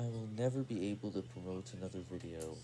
I will never be able to promote another video.